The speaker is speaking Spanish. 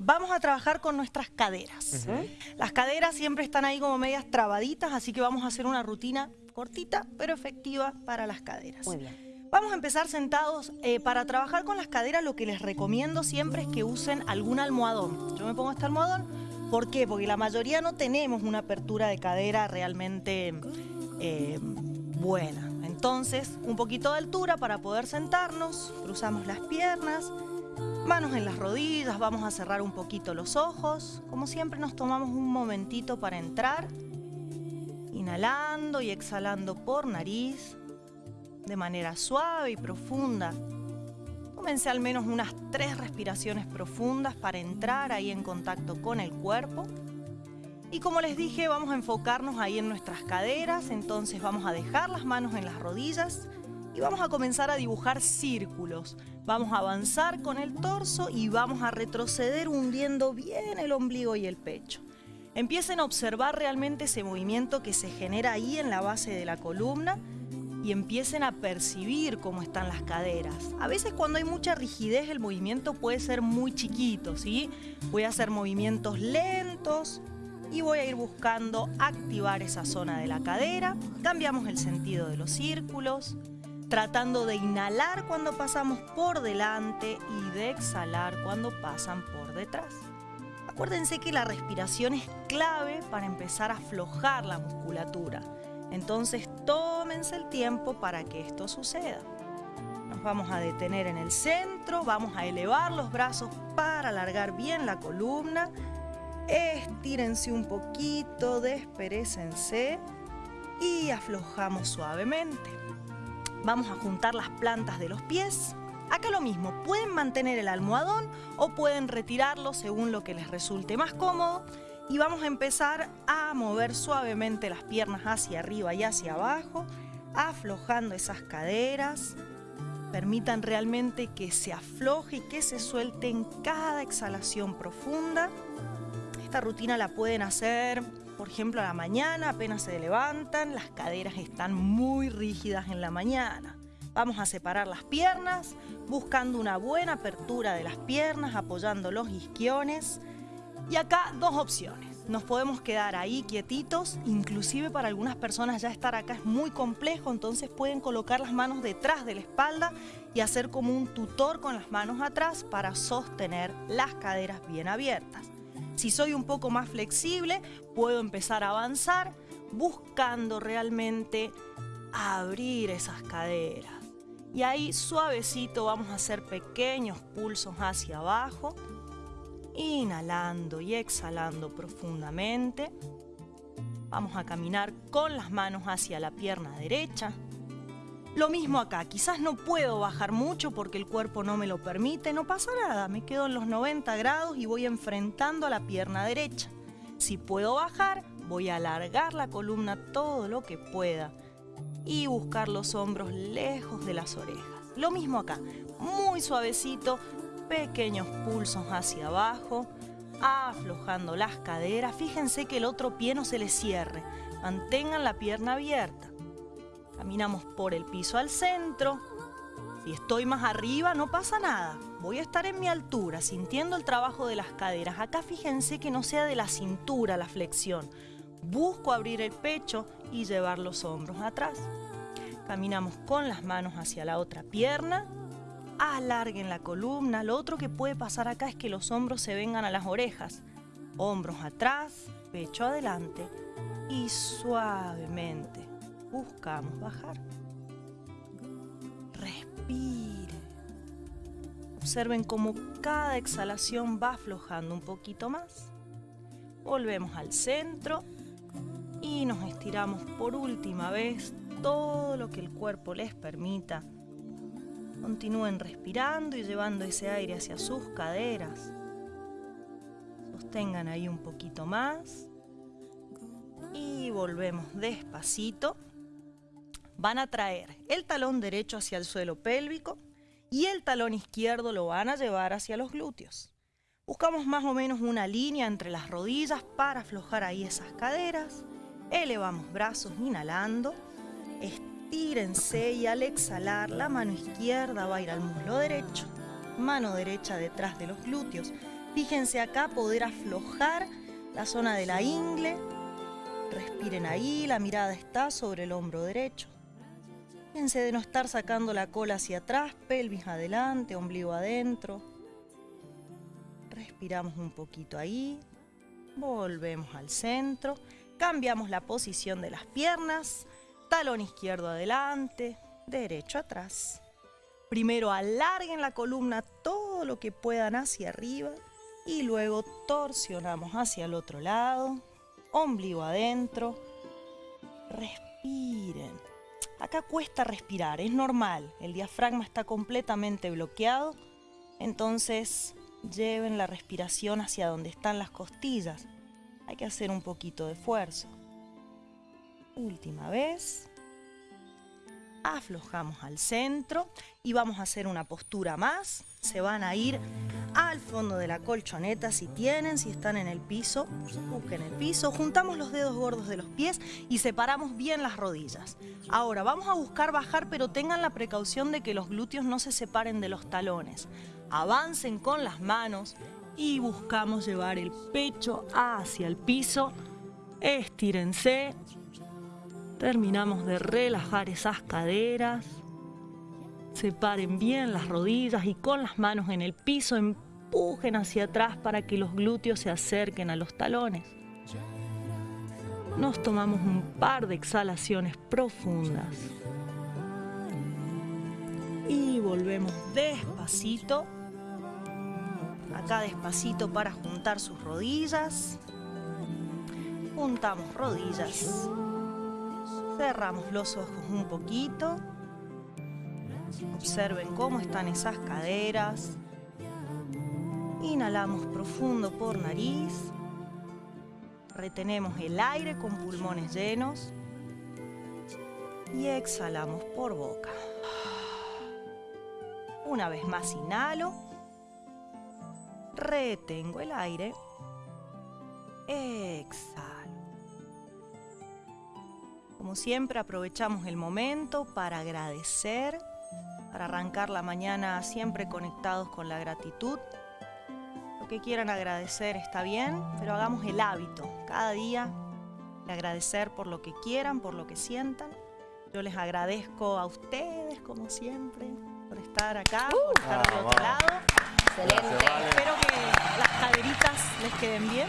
vamos a trabajar con nuestras caderas. Las caderas siempre están ahí como medias trabaditas, así que vamos a hacer una rutina cortita pero efectiva para las caderas. Muy bien. Vamos a empezar sentados. Eh, para trabajar con las caderas lo que les recomiendo siempre es que usen algún almohadón. Yo me pongo este almohadón. ¿Por qué? Porque la mayoría no tenemos una apertura de cadera realmente eh, buena. Entonces, un poquito de altura para poder sentarnos. Cruzamos las piernas, manos en las rodillas, vamos a cerrar un poquito los ojos. Como siempre nos tomamos un momentito para entrar. Inhalando y exhalando por nariz de manera suave y profunda. Tómense al menos unas tres respiraciones profundas para entrar ahí en contacto con el cuerpo. Y como les dije, vamos a enfocarnos ahí en nuestras caderas, entonces vamos a dejar las manos en las rodillas y vamos a comenzar a dibujar círculos. Vamos a avanzar con el torso y vamos a retroceder hundiendo bien el ombligo y el pecho. Empiecen a observar realmente ese movimiento que se genera ahí en la base de la columna y empiecen a percibir cómo están las caderas. A veces cuando hay mucha rigidez el movimiento puede ser muy chiquito, ¿sí? Voy a hacer movimientos lentos y voy a ir buscando activar esa zona de la cadera. Cambiamos el sentido de los círculos, tratando de inhalar cuando pasamos por delante y de exhalar cuando pasan por detrás. Acuérdense que la respiración es clave para empezar a aflojar la musculatura. Entonces tómense el tiempo para que esto suceda. Nos vamos a detener en el centro, vamos a elevar los brazos para alargar bien la columna. Estírense un poquito, desperécense y aflojamos suavemente. Vamos a juntar las plantas de los pies. Acá lo mismo, pueden mantener el almohadón o pueden retirarlo según lo que les resulte más cómodo y vamos a empezar a mover suavemente las piernas hacia arriba y hacia abajo, aflojando esas caderas. Permitan realmente que se afloje y que se suelte en cada exhalación profunda. Esta rutina la pueden hacer, por ejemplo, a la mañana, apenas se levantan, las caderas están muy rígidas en la mañana. Vamos a separar las piernas, buscando una buena apertura de las piernas, apoyando los isquiones y acá dos opciones. Nos podemos quedar ahí quietitos, inclusive para algunas personas ya estar acá es muy complejo, entonces pueden colocar las manos detrás de la espalda y hacer como un tutor con las manos atrás para sostener las caderas bien abiertas. Si soy un poco más flexible, puedo empezar a avanzar buscando realmente abrir esas caderas. Y ahí suavecito vamos a hacer pequeños pulsos hacia abajo Inhalando y exhalando profundamente. Vamos a caminar con las manos hacia la pierna derecha. Lo mismo acá, quizás no puedo bajar mucho porque el cuerpo no me lo permite, no pasa nada, me quedo en los 90 grados y voy enfrentando a la pierna derecha. Si puedo bajar, voy a alargar la columna todo lo que pueda y buscar los hombros lejos de las orejas. Lo mismo acá, muy suavecito, pequeños pulsos hacia abajo, aflojando las caderas. Fíjense que el otro pie no se le cierre. Mantengan la pierna abierta. Caminamos por el piso al centro. Si estoy más arriba no pasa nada. Voy a estar en mi altura, sintiendo el trabajo de las caderas. Acá fíjense que no sea de la cintura la flexión. Busco abrir el pecho y llevar los hombros atrás. Caminamos con las manos hacia la otra pierna alarguen la columna. Lo otro que puede pasar acá es que los hombros se vengan a las orejas. Hombros atrás, pecho adelante y suavemente buscamos bajar. Respire. Observen cómo cada exhalación va aflojando un poquito más. Volvemos al centro y nos estiramos por última vez todo lo que el cuerpo les permita Continúen respirando y llevando ese aire hacia sus caderas. Sostengan ahí un poquito más. Y volvemos despacito. Van a traer el talón derecho hacia el suelo pélvico y el talón izquierdo lo van a llevar hacia los glúteos. Buscamos más o menos una línea entre las rodillas para aflojar ahí esas caderas. Elevamos brazos inhalando. Tírense y al exhalar la mano izquierda va a ir al muslo derecho, mano derecha detrás de los glúteos. Fíjense acá poder aflojar la zona de la ingle. Respiren ahí, la mirada está sobre el hombro derecho. Fíjense de no estar sacando la cola hacia atrás, pelvis adelante, ombligo adentro. Respiramos un poquito ahí. Volvemos al centro. Cambiamos la posición de las piernas. Talón izquierdo adelante, derecho atrás. Primero alarguen la columna todo lo que puedan hacia arriba y luego torsionamos hacia el otro lado, ombligo adentro. Respiren. Acá cuesta respirar, es normal, el diafragma está completamente bloqueado, entonces lleven la respiración hacia donde están las costillas. Hay que hacer un poquito de esfuerzo. Última vez aflojamos al centro y vamos a hacer una postura más. Se van a ir al fondo de la colchoneta si tienen, si están en el piso, busquen el piso, juntamos los dedos gordos de los pies y separamos bien las rodillas. Ahora vamos a buscar bajar pero tengan la precaución de que los glúteos no se separen de los talones. Avancen con las manos y buscamos llevar el pecho hacia el piso. Estírense, Terminamos de relajar esas caderas. Separen bien las rodillas y con las manos en el piso empujen hacia atrás para que los glúteos se acerquen a los talones. Nos tomamos un par de exhalaciones profundas. Y volvemos despacito. Acá despacito para juntar sus rodillas. Juntamos rodillas. Cerramos los ojos un poquito. Observen cómo están esas caderas. Inhalamos profundo por nariz. Retenemos el aire con pulmones llenos. Y exhalamos por boca. Una vez más inhalo. Retengo el aire. Exhalo. Como siempre aprovechamos el momento para agradecer, para arrancar la mañana siempre conectados con la gratitud. Lo que quieran agradecer está bien, pero hagamos el hábito cada día de agradecer por lo que quieran, por lo que sientan. Yo les agradezco a ustedes, como siempre, por estar acá, por estar del otro lado. Excelente. Espero que las caderitas les queden bien.